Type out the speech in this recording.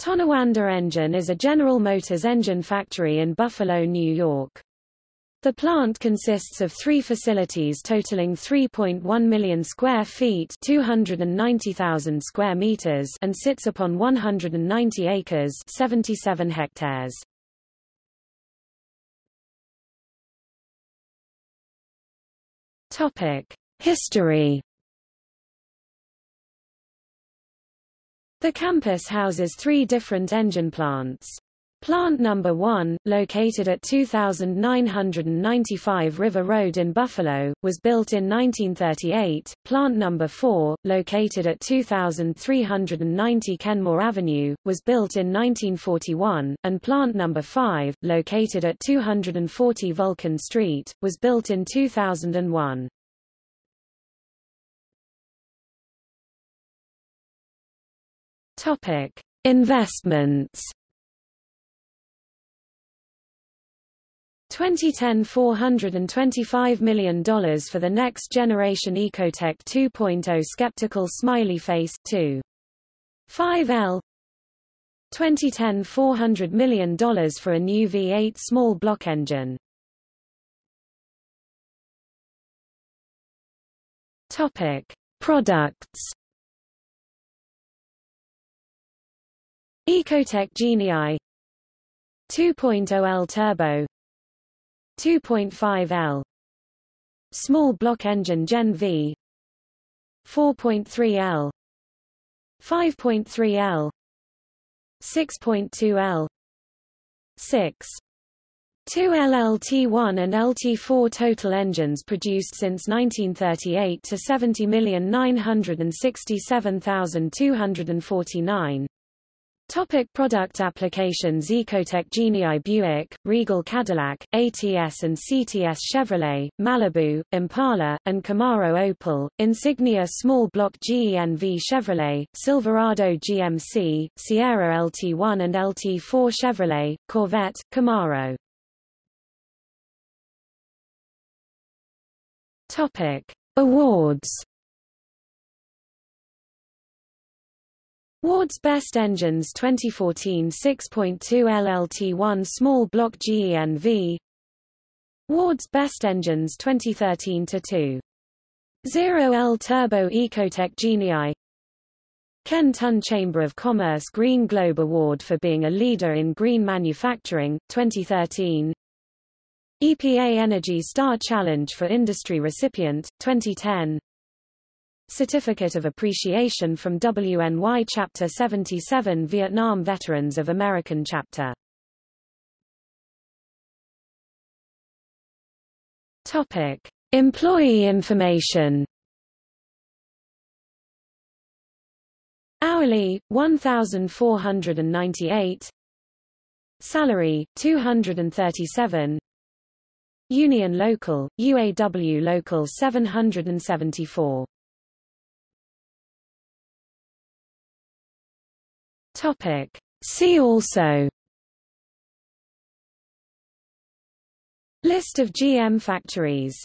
Tonawanda Engine is a General Motors engine factory in Buffalo, New York. The plant consists of three facilities totaling 3.1 million square feet 290,000 square meters and sits upon 190 acres 77 hectares. History The campus houses three different engine plants. Plant number 1, located at 2995 River Road in Buffalo, was built in 1938. Plant number 4, located at 2390 Kenmore Avenue, was built in 1941, and plant number 5, located at 240 Vulcan Street, was built in 2001. Topic: Investments. 2010 $425 million for the next generation Ecotec 2.0 skeptical smiley face 2. 5L 2010 $400 million for a new V8 small block engine. Topic: Products Ecotec Genii. 2.0L Turbo. 2.5L Small block engine Gen V. 4.3L 5.3L 6.2L 6 Two LLT1 and LT4 total engines produced since 1938 to 70,967,249. Topic product applications Ecotec Genii Buick, Regal Cadillac, ATS and CTS Chevrolet, Malibu, Impala, and Camaro Opel, Insignia Small Block GENV Chevrolet, Silverado GMC, Sierra LT1 and LT4 Chevrolet, Corvette, Camaro Topic. Awards Ward's Best Engines 2014 6.2 LLT1 Small Block GENV Ward's Best Engines 2013 2 0 L Turbo Ecotec Genii. Ken Ton Chamber of Commerce Green Globe Award for being a leader in green manufacturing, 2013 EPA Energy Star Challenge for Industry recipient, 2010 Certificate of Appreciation from WNY Chapter 77 Vietnam Veterans of American Chapter. Topic. Employee information. Hourly, 1,498 Salary, 237 Union Local, UAW Local 774 Topic. See also List of GM factories